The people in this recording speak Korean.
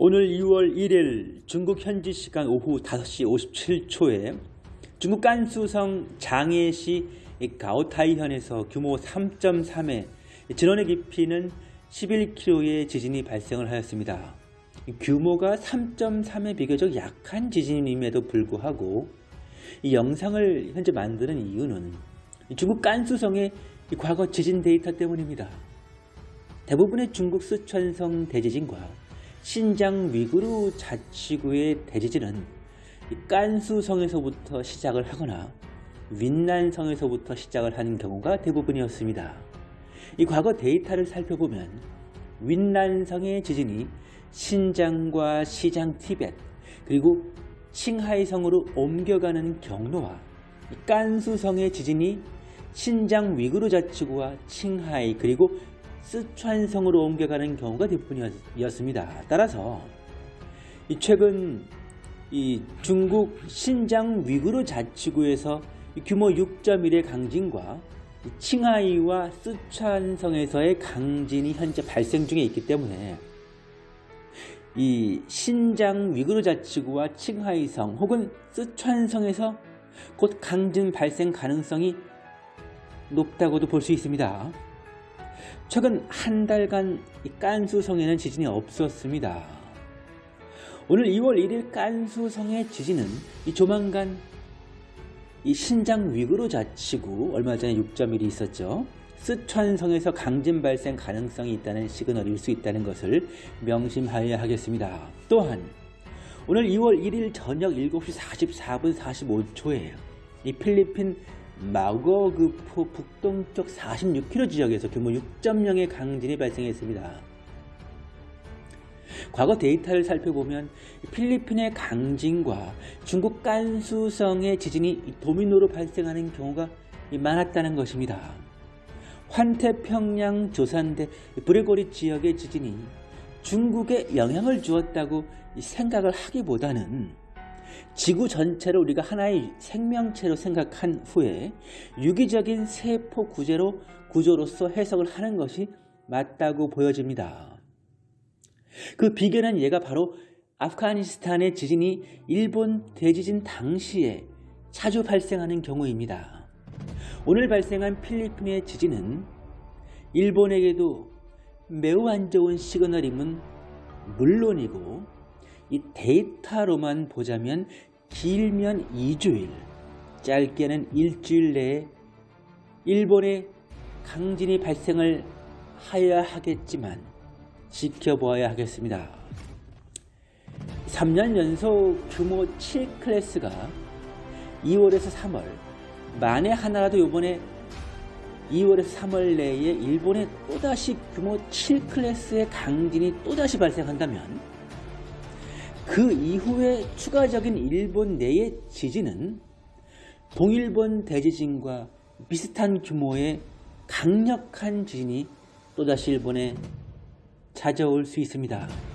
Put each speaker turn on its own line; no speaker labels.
오늘 2월 1일 중국 현지 시간 오후 5시 57초에 중국 깐수성 장해시 가오타이현에서 규모 3.3의 진원의 깊이는 11km의 지진이 발생을 하였습니다. 규모가 3.3의 비교적 약한 지진임에도 불구하고 이 영상을 현재 만드는 이유는 중국 깐수성의 과거 지진 데이터 때문입니다. 대부분의 중국 쓰촨성 대지진과 신장 위구르 자치구의 대지진은 깐수성에서부터 시작을 하거나 윈난성에서부터 시작을 하는 경우가 대부분이었습니다. 이 과거 데이터를 살펴보면 윈난성의 지진이 신장과 시장 티벳 그리고 칭하이성으로 옮겨가는 경로와 깐수성의 지진이 신장 위구르 자치구와 칭하이 그리고 쓰촨성으로 옮겨가는 경우가 대부분이었습니다. 따라서 최근 이 중국 신장 위구르 자치구에서 규모 6.1의 강진과 칭하이와 쓰촨성에서의 강진이 현재 발생 중에 있기 때문에 이 신장 위구르 자치구와 칭하이성 혹은 쓰촨성에서 곧 강진 발생 가능성이 높다고도 볼 수 있습니다. 최근 한 달간 깐수성에는 지진이 없었습니다. 오늘 2월 1일 깐수성의 지진은 이 조만간 이 신장 위구르 자치구 얼마 전에 6.1이 있었죠. 쓰촨성에서 강진 발생 가능성이 있다는 시그널일 수 있다는 것을 명심하여야 하겠습니다. 또한 오늘 2월 1일 저녁 7시 44분 45초에 이 필리핀 마거그포 북동쪽 46km 지역에서 규모 6.0의 강진이 발생했습니다. 과거 데이터를 살펴보면 필리핀의 강진과 중국 깐수성의 지진이 도미노로 발생하는 경우가 많았다는 것입니다. 환태평양 조산대 브레고리 지역의 지진이 중국에 영향을 주었다고 생각을 하기보다는 지구 전체를 우리가 하나의 생명체로 생각한 후에 유기적인 세포 구제로 구조로서 해석을 하는 것이 맞다고 보여집니다. 그 비견한 예가 바로 아프가니스탄의 지진이 일본 대지진 당시에 자주 발생하는 경우입니다. 오늘 발생한 필리핀의 지진은 일본에게도 매우 안 좋은 시그널임은 물론이고 이 데이터로만 보자면 길면 2주일, 짧게는 일주일 내에 일본의 강진이 발생을 하여야 하겠지만 지켜보아야 하겠습니다. 3년 연속 규모 7클래스가 2월에서 3월 만에 하나라도 이번에 2월에서 3월 내에 일본에 또다시 규모 7클래스의 강진이 또다시 발생한다면 그 이후에 추가적인 일본 내의 지진은 동일본 대지진과 비슷한 규모의 강력한 지진이 또다시 일본에 찾아올 수 있습니다.